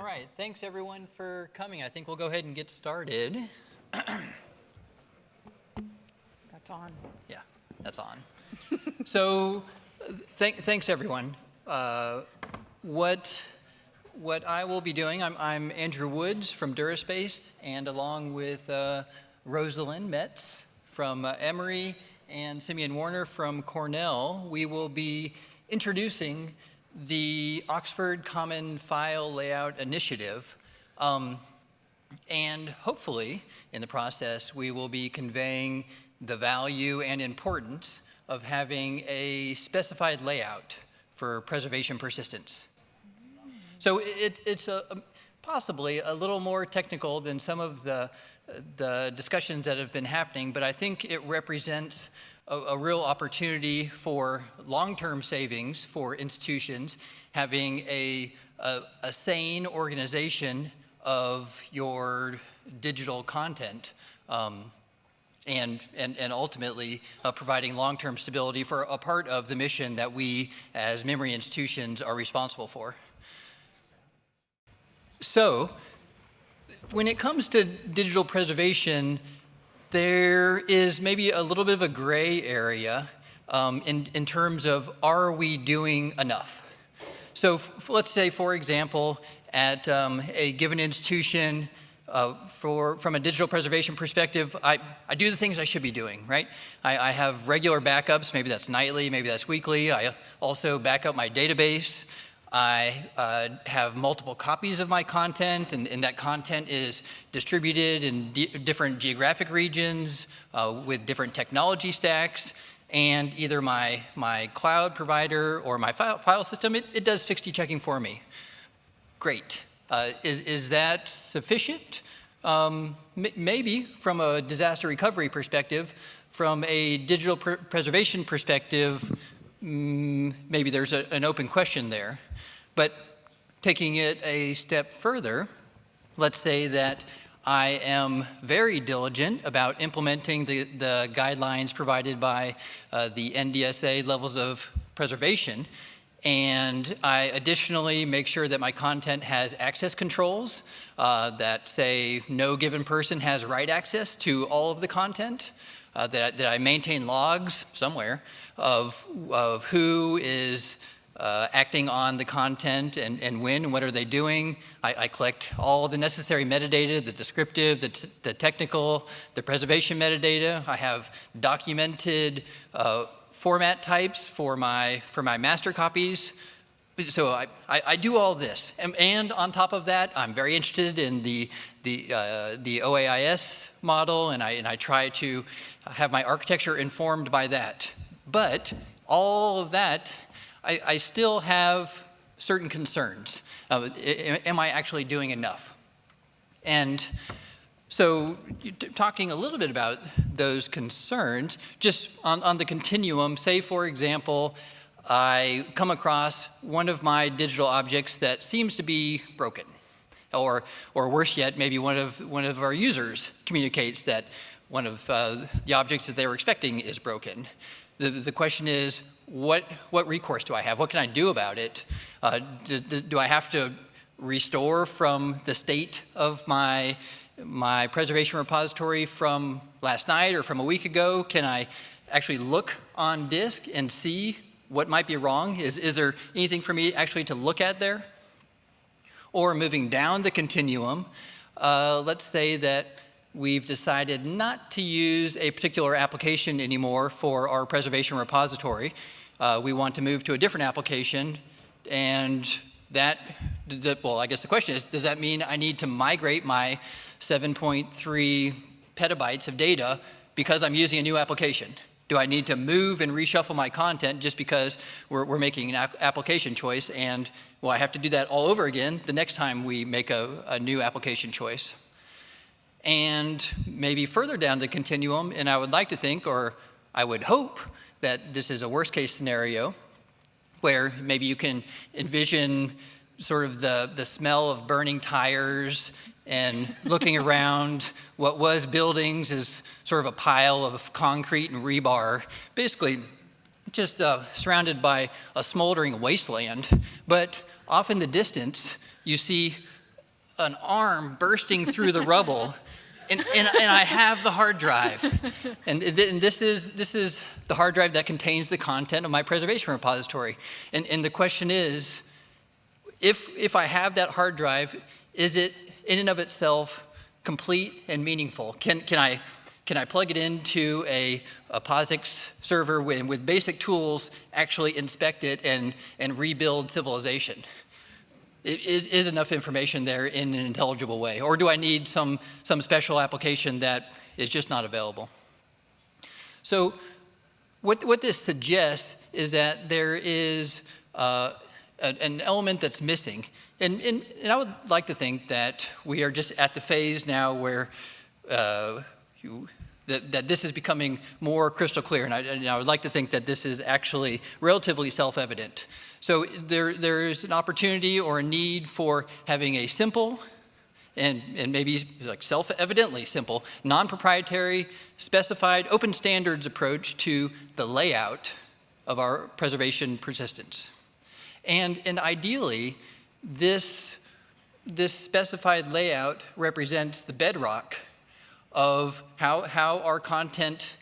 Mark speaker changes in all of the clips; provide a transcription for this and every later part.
Speaker 1: All right, thanks everyone for coming. I think we'll go ahead and get started.
Speaker 2: That's on.
Speaker 1: Yeah, that's on. so, th thanks everyone. Uh, what what I will be doing, I'm, I'm Andrew Woods from DuraSpace, and along with uh, Rosalind Metz from uh, Emory and Simeon Warner from Cornell, we will be introducing the Oxford Common File Layout Initiative. Um, and hopefully, in the process, we will be conveying the value and importance of having a specified layout for preservation persistence. So it, it's a, possibly a little more technical than some of the, uh, the discussions that have been happening, but I think it represents a, a real opportunity for long-term savings for institutions having a, a, a sane organization of your digital content um, and, and, and ultimately uh, providing long-term stability for a part of the mission that we as memory institutions are responsible for. So when it comes to digital preservation, there is maybe a little bit of a gray area um, in, in terms of are we doing enough? So let's say, for example, at um, a given institution, uh, for, from a digital preservation perspective, I, I do the things I should be doing, right? I, I have regular backups, maybe that's nightly, maybe that's weekly. I also back up my database. I uh, have multiple copies of my content, and, and that content is distributed in different geographic regions uh, with different technology stacks. And either my, my cloud provider or my file, file system, it, it does fixity checking for me. Great. Uh, is, is that sufficient? Um, maybe from a disaster recovery perspective. From a digital pr preservation perspective, maybe there's a, an open question there. But taking it a step further, let's say that I am very diligent about implementing the, the guidelines provided by uh, the NDSA levels of preservation. And I additionally make sure that my content has access controls uh, that say no given person has write access to all of the content. Uh, that, that I maintain logs somewhere of, of who is uh, acting on the content and, and when and what are they doing. I, I collect all the necessary metadata, the descriptive, the, the technical, the preservation metadata. I have documented uh, format types for my, for my master copies. So I, I, I do all this. And, and, on top of that, I'm very interested in the, the, uh, the OAIS model, and I, and I try to have my architecture informed by that. But all of that I, I still have certain concerns. Uh, am I actually doing enough? And so talking a little bit about those concerns, just on, on the continuum, say for example, I come across one of my digital objects that seems to be broken. Or, or worse yet, maybe one of, one of our users communicates that one of uh, the objects that they were expecting is broken. The, the question is, what, what recourse do I have? What can I do about it? Uh, do, do, I have to restore from the state of my, my preservation repository from last night or from a week ago? Can I actually look on disk and see what might be wrong? Is, is there anything for me actually to look at there? Or moving down the continuum, uh, let's say that we've decided not to use a particular application anymore for our preservation repository uh, we want to move to a different application, and that, well, I guess the question is, does that mean I need to migrate my 7.3 petabytes of data because I'm using a new application? Do I need to move and reshuffle my content just because we're, we're making an application choice and, well, I have to do that all over again the next time we make a, a new application choice? And maybe further down the continuum, and I would like to think, or I would hope, that this is a worst case scenario where maybe you can envision sort of the, the smell of burning tires and looking around what was buildings is sort of a pile of concrete and rebar, basically just uh, surrounded by a smoldering wasteland. But off in the distance, you see an arm bursting through the rubble. And, and, and, I have the hard drive. And, and, this, is, this is the hard drive that contains the content of my preservation repository. And, and the question is, if, if I have that hard drive, is it in and of itself complete and meaningful? Can, can, I, can I plug it into a, a POSIX server with, with basic tools, actually inspect it and, and rebuild civilization? Is, is enough information there in an intelligible way? Or do I need some, some special application that is just not available? So what, what this suggests is that there is uh, an element that's missing. And, and, and, I would like to think that we are just at the phase now where uh, you, that, that, this is becoming more crystal clear. And I, and I, would like to think that this is actually relatively self-evident. So there, there's an opportunity or a need for having a simple and, and maybe like self-evidently simple, non-proprietary, specified, open standards approach to the layout of our preservation persistence. And, and ideally, this, this specified layout represents the bedrock of how, how our content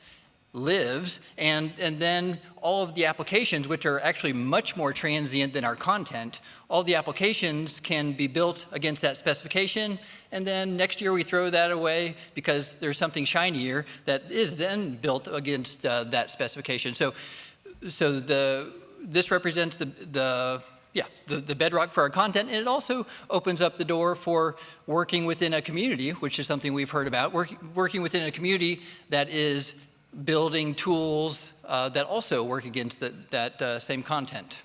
Speaker 1: lives, and, and then all of the applications, which are actually much more transient than our content, all the applications can be built against that specification, and then next year we throw that away because there's something shinier that is then built against uh, that specification. So, so the, this represents the, the yeah, the, the bedrock for our content, and it also opens up the door for working within a community, which is something we've heard about, work, working within a community that is building tools uh, that also work against the, that uh, same content.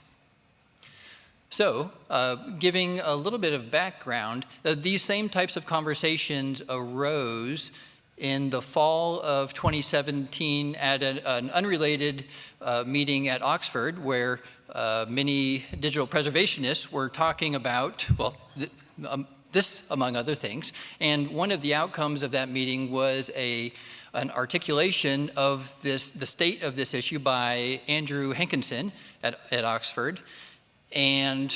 Speaker 1: So, uh, giving a little bit of background, uh, these same types of conversations arose in the fall of 2017 at a, an unrelated uh, meeting at Oxford where uh, many digital preservationists were talking about, well, th um, this among other things. And one of the outcomes of that meeting was a, an articulation of this, the state of this issue by Andrew Hankinson at, at Oxford. And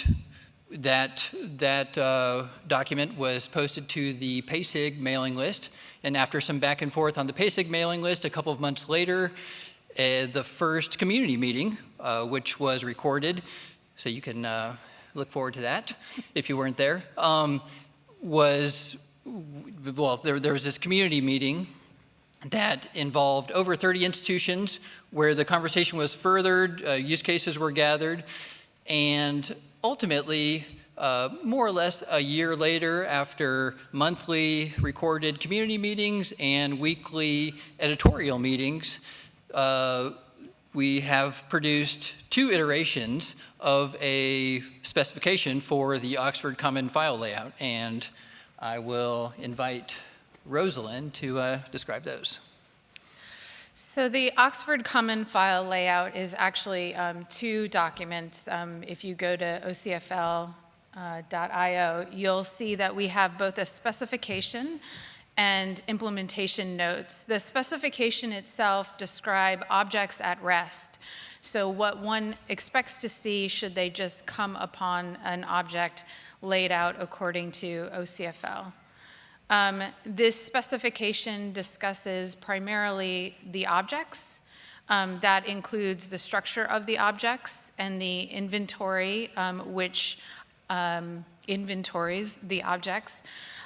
Speaker 1: that, that uh, document was posted to the PASIG mailing list. And after some back and forth on the PASIG mailing list, a couple of months later, uh, the first community meeting, uh, which was recorded, so you can uh, look forward to that if you weren't there, um, was, well, there, there was this community meeting that involved over 30 institutions where the conversation was furthered, uh, use cases were gathered, and ultimately, uh, more or less a year later, after monthly recorded community meetings and weekly editorial meetings, uh, we have produced two iterations of a specification for the Oxford Common File layout, and I will invite Rosalind to uh, describe those.
Speaker 2: So the Oxford Common File layout is actually um, two documents. Um, if you go to ocfl.io, uh, you'll see that we have both a specification and implementation notes. The specification itself describe objects at rest. So what one expects to see should they just come upon an object laid out according to OCFL. Um, this specification discusses primarily the objects. Um, that includes the structure of the objects and the inventory, um, which um, inventories the objects.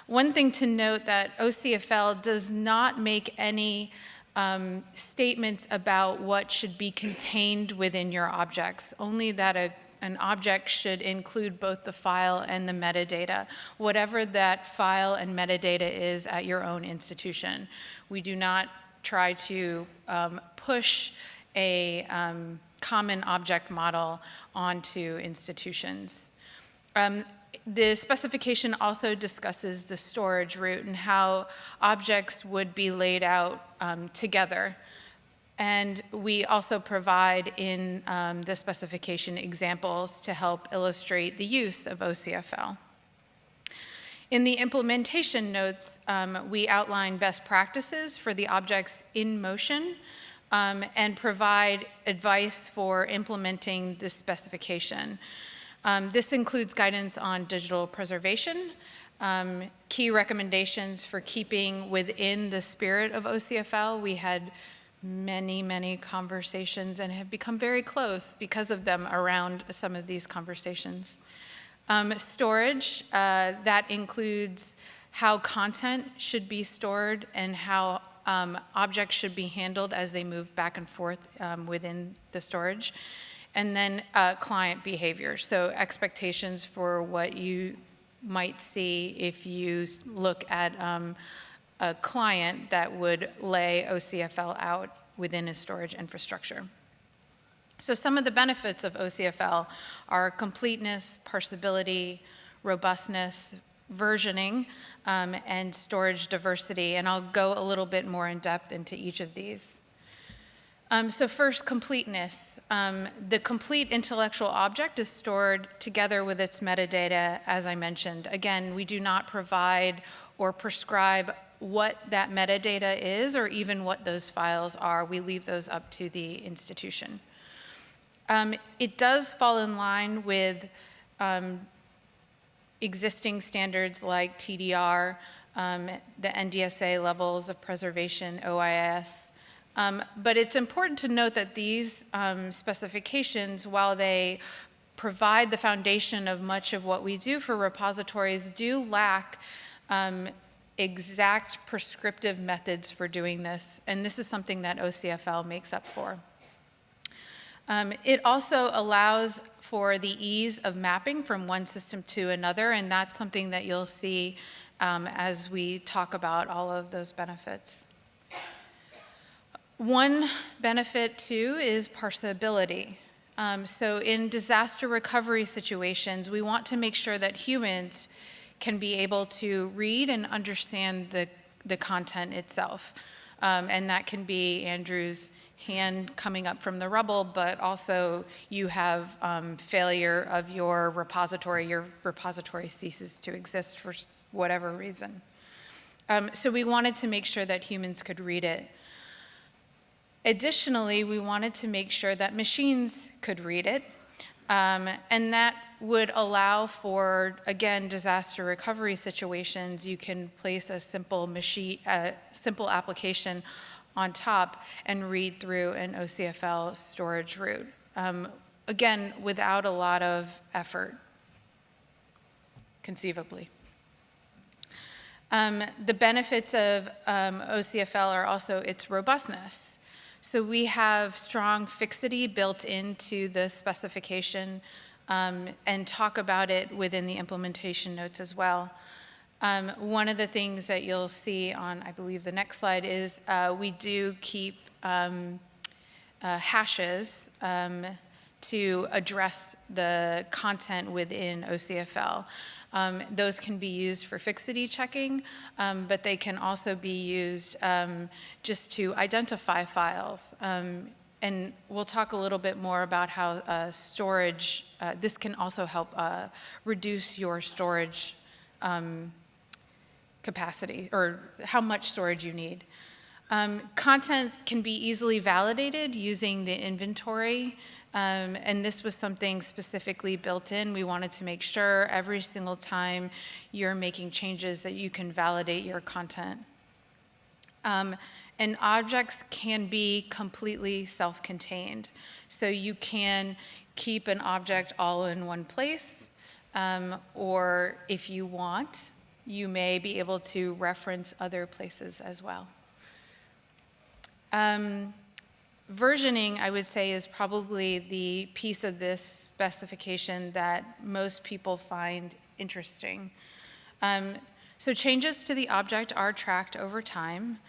Speaker 2: One thing to note that OCFL does not make any um, statements about what should be contained within your objects, only that a, an object should include both the file and the metadata, whatever that file and metadata is at your own institution. We do not try to um, push a um, common object model onto institutions. Um, the specification also discusses the storage root and how objects would be laid out um, together. And we also provide in um, the specification examples to help illustrate the use of OCFL. In the implementation notes, um, we outline best practices for the objects in motion um, and provide advice for implementing this specification. Um, this includes guidance on digital preservation, Um, Key recommendations for keeping within the spirit of OCFL, we had many, many conversations and have become very close because of them around some of these conversations. Um, Storage, uh, that includes how content should be stored and how um, objects should be handled as they move back and forth um, within the storage. And then uh, client behavior, so expectations for what you might see if you look at um, a client that would lay OCFL out within a storage infrastructure. So some of the benefits of OCFL are completeness, parsability, robustness, versioning, um, and storage diversity, and I'll go a little bit more in depth into each of these. Um, so first, completeness. Um, the complete intellectual object is stored together with its metadata, as I mentioned. Again, we do not provide or prescribe what that metadata is or even what those files are. We leave those up to the institution. Um, it does fall in line with um, existing standards like TDR, um, the NDSA levels of preservation, OIS. Um, but it's important to note that these um, specifications, while they provide the foundation of much of what we do for repositories, do lack um, exact prescriptive methods for doing this. And this is something that OCFL makes up for. Um, It also allows for the ease of mapping from one system to another, and that's something that you'll see um, as we talk about all of those benefits. One benefit, too, is parsability. Um, So in disaster recovery situations, we want to make sure that humans can be able to read and understand the, the content itself. Um, And that can be Andrew's hand coming up from the rubble, but also you have um, failure of your repository, your repository ceases to exist for whatever reason. Um, So we wanted to make sure that humans could read it. Additionally, we wanted to make sure that machines could read it, um, and that would allow for, again, disaster recovery situations. You can place a simple machine, a simple application on top and read through an OCFL storage root. Um, again, without a lot of effort, conceivably. Um, the benefits of um, OCFL are also its robustness. So we have strong fixity built into the specification um, and talk about it within the implementation notes as well. Um, one of the things that you'll see on, I believe, the next slide is uh, we do keep um, uh, hashes um, to address the content within OCFL. Um, those can be used for fixity checking, um, but they can also be used um, just to identify files. And we'll talk a little bit more about how uh, storage, uh, this can also help uh, reduce your storage um, capacity or how much storage you need. Um, content can be easily validated using the inventory, um, and this was something specifically built in. We wanted to make sure every single time you're making changes that you can validate your content. Um, and objects can be completely self-contained. So you can keep an object all in one place, um, or if you want, you may be able to reference other places as well. Um, versioning, I would say, is probably the piece of this specification that most people find interesting. Um, so changes to the object are tracked over time.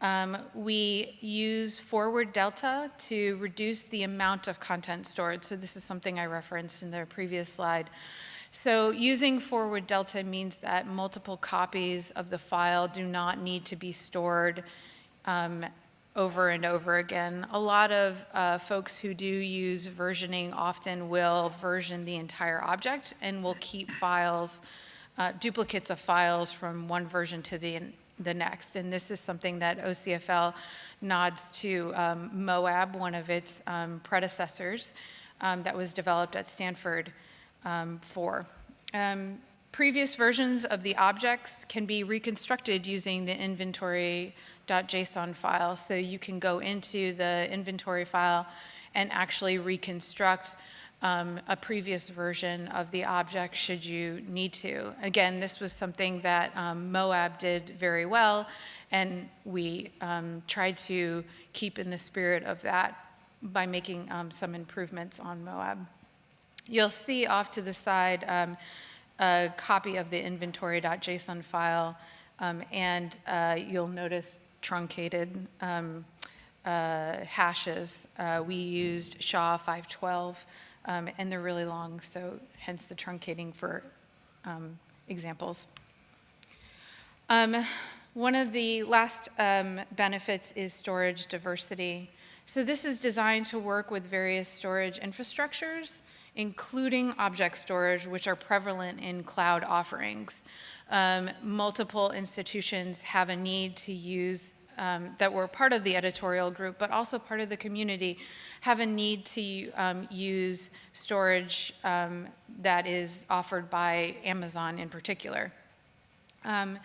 Speaker 2: Um, we use forward delta to reduce the amount of content stored. So this is something I referenced in the previous slide. So using forward delta means that multiple copies of the file do not need to be stored um, over and over again. A lot of uh, folks who do use versioning often will version the entire object and will keep files, uh, duplicates of files from one version to the, the next. And this is something that OCFL nods to um, Moab, one of its um, predecessors um, that was developed at Stanford um, for. Um, previous versions of the objects can be reconstructed using the inventory.json file. So you can go into the inventory file and actually reconstruct um, a previous version of the object should you need to. Again, this was something that um, Moab did very well, and we um, tried to keep in the spirit of that by making um, some improvements on Moab. You'll see off to the side um, a copy of the inventory.json file, um, and uh, you'll notice truncated uh, hashes. Uh, we used SHA 512 um, and they're really long, so hence the truncating for um, examples. Um, one of the last um, benefits is storage diversity. So this is designed to work with various storage infrastructures, including object storage, which are prevalent in cloud offerings. Um, multiple institutions have a need to use um, that were part of the editorial group, but also part of the community, have a need to um, use storage um, that is offered by Amazon in particular. Um,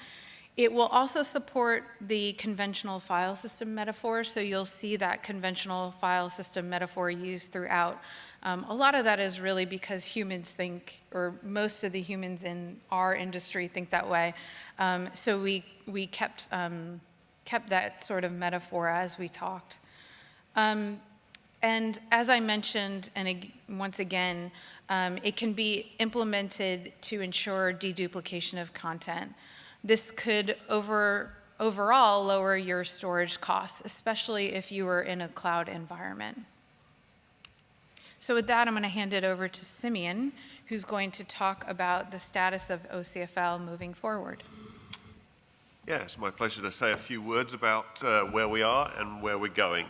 Speaker 2: it will also support the conventional file system metaphor, so you'll see that conventional file system metaphor used throughout. Um, a lot of that is really because humans think, or most of the humans in our industry think that way. Um, so we, we kept kept that sort of metaphor as we talked. Um, and as I mentioned, and once again, um, it can be implemented to ensure deduplication of content. This could over, overall lower your storage costs, especially if you were in a cloud environment. So with that, I'm going to hand it over to Simeon, who's going to talk about the status of OCFL moving forward.
Speaker 3: Yeah, it's my pleasure to say a few words about uh, where we are and where we're going.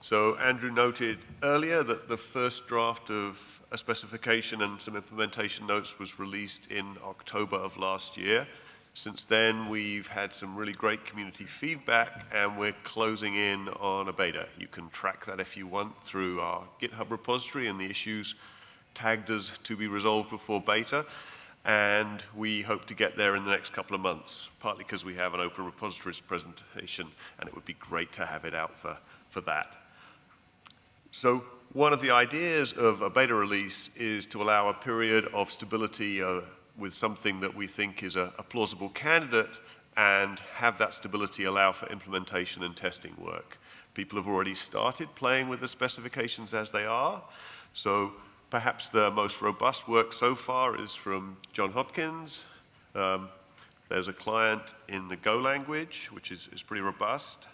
Speaker 3: So Andrew noted earlier that the first draft of a specification and some implementation notes was released in October of last year. Since then, we've had some really great community feedback and we're closing in on a beta. You can track that if you want through our GitHub repository and the issues tagged as to be resolved before beta and we hope to get there in the next couple of months, partly because we have an open repositories presentation, and it would be great to have it out for, for that. So one of the ideas of a beta release is to allow a period of stability uh, with something that we think is a, a plausible candidate and have that stability allow for implementation and testing work. People have already started playing with the specifications as they are, so Perhaps the most robust work so far is from John Hopkins. Um, there's a client in the Go language, which is, is pretty robust.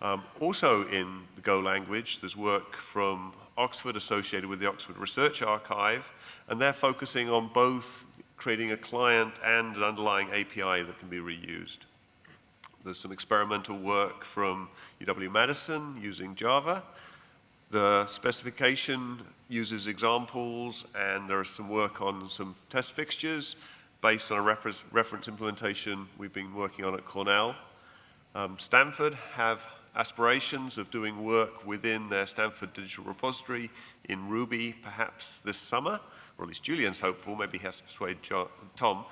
Speaker 3: Um, also in the Go language, there's work from Oxford associated with the Oxford Research Archive, and they're focusing on both creating a client and an underlying API that can be reused. There's some experimental work from UW-Madison using Java. The specification uses examples, and there is some work on some test fixtures based on a reference implementation we've been working on at Cornell. Um, Stanford have aspirations of doing work within their Stanford Digital Repository in Ruby perhaps this summer, or at least Julian's hopeful, maybe he has to persuade John, Tom.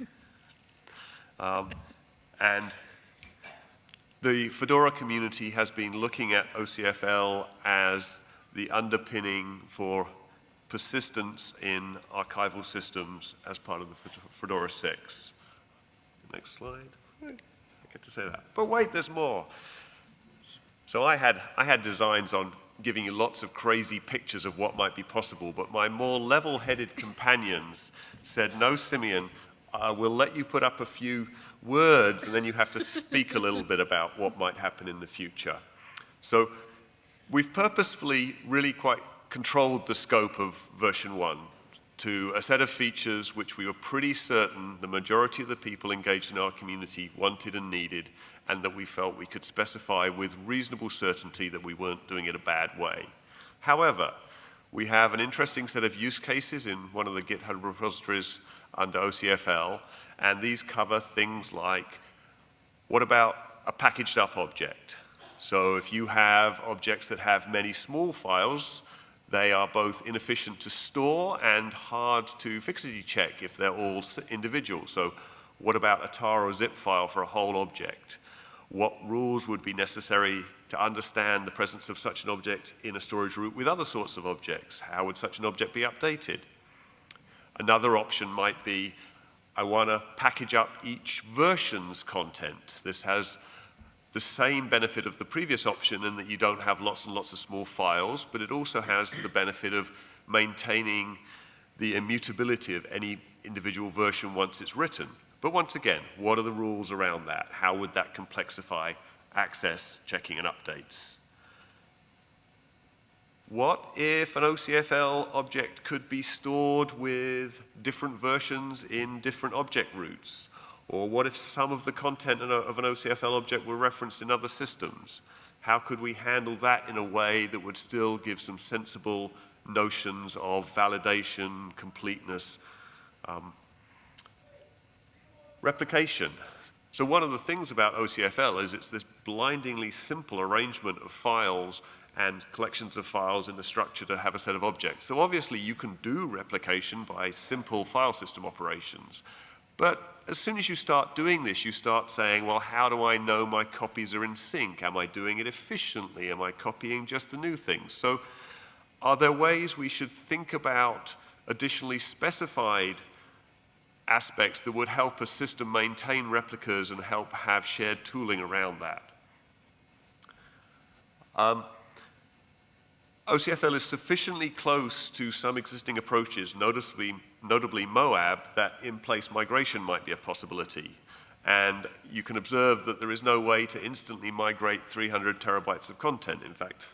Speaker 3: um, and the Fedora community has been looking at OCFL as the underpinning for persistence in archival systems as part of the Fedora 6. Next slide. I get to say that. But wait, there's more. So I had, I had designs on giving you lots of crazy pictures of what might be possible, but my more level-headed companions said, no, Simeon, we'll let you put up a few words, and then you have to speak a little bit about what might happen in the future. So We've purposefully really quite controlled the scope of version 1 to a set of features which we were pretty certain the majority of the people engaged in our community wanted and needed, and that we felt we could specify with reasonable certainty that we weren't doing it a bad way. However, we have an interesting set of use cases in one of the GitHub repositories under OCFL, and these cover things like, what about a packaged up object? So if you have objects that have many small files, They are both inefficient to store and hard to fixity check if they're all individual. So what about a tar or zip file for a whole object? What rules would be necessary to understand the presence of such an object in a storage root with other sorts of objects? How would such an object be updated? Another option might be, I want to package up each version's content. This has the same benefit of the previous option in that you don't have lots and lots of small files, but it also has the benefit of maintaining the immutability of any individual version once it's written. But once again, what are the rules around that? How would that complexify access, checking, and updates? What if an OCFL object could be stored with different versions in different object roots? Or what if some of the content of an OCFL object were referenced in other systems? How could we handle that in a way that would still give some sensible notions of validation, completeness, um, replication? So one of the things about OCFL is it's this blindingly simple arrangement of files and collections of files in the structure to have a set of objects. So obviously you can do replication by simple file system operations. But as soon as you start doing this, you start saying, well, how do I know my copies are in sync? Am I doing it efficiently? Am I copying just the new things? So are there ways we should think about additionally specified aspects that would help a system maintain replicas and help have shared tooling around that. Um, OCFL is sufficiently close to some existing approaches, noticeably, notably MOAB, that in-place migration might be a possibility. And you can observe that there is no way to instantly migrate 300 terabytes of content. In fact,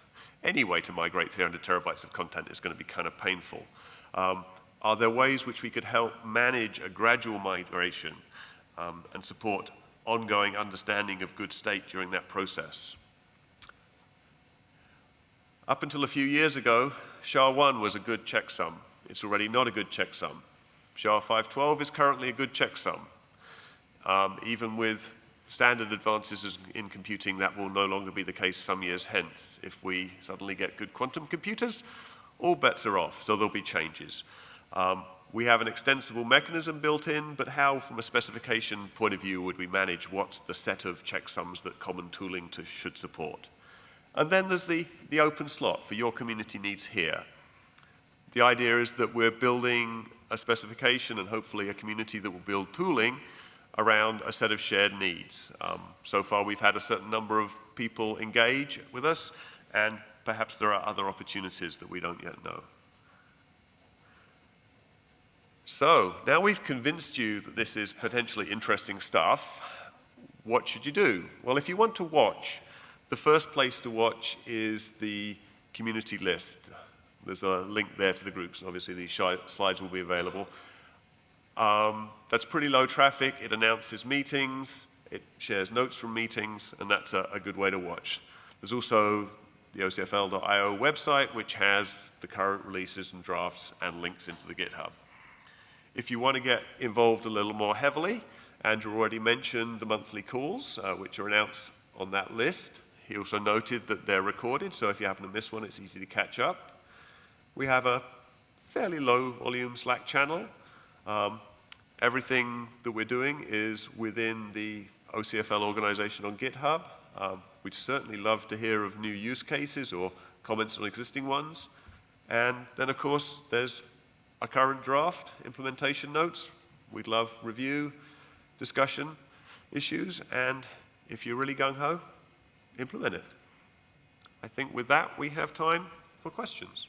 Speaker 3: any way to migrate 300 terabytes of content is going to be kind of painful. Um, are there ways which we could help manage a gradual migration um, and support ongoing understanding of good state during that process? Up until a few years ago, SHA-1 was a good checksum. It's already not a good checksum. SHA-512 is currently a good checksum. Um, even with standard advances in computing, that will no longer be the case some years hence. If we suddenly get good quantum computers, all bets are off, so there'll be changes. Um, we have an extensible mechanism built in, but how, from a specification point of view, would we manage what's the set of checksums that common tooling to, should support? And then there's the, the open slot for your community needs here. The idea is that we're building a specification and hopefully a community that will build tooling around a set of shared needs. Um, so far, we've had a certain number of people engage with us, and perhaps there are other opportunities that we don't yet know. So now we've convinced you that this is potentially interesting stuff. What should you do? Well, if you want to watch, the first place to watch is the community list. There's a link there to the groups. Obviously, these slides will be available. Um, that's pretty low traffic. It announces meetings. It shares notes from meetings, and that's a, a good way to watch. There's also the OCFL.io website, which has the current releases and drafts and links into the GitHub. If you want to get involved a little more heavily, Andrew already mentioned the monthly calls, uh, which are announced on that list. He also noted that they're recorded, so if you happen to miss one, it's easy to catch up. We have a fairly low volume Slack channel. Um, everything that we're doing is within the OCFL organization on GitHub. Um, we'd certainly love to hear of new use cases or comments on existing ones. And then, of course, there's our current draft, implementation notes. We'd love review, discussion, issues, and if you're really gung-ho, implement it. I think with that, we have time for questions.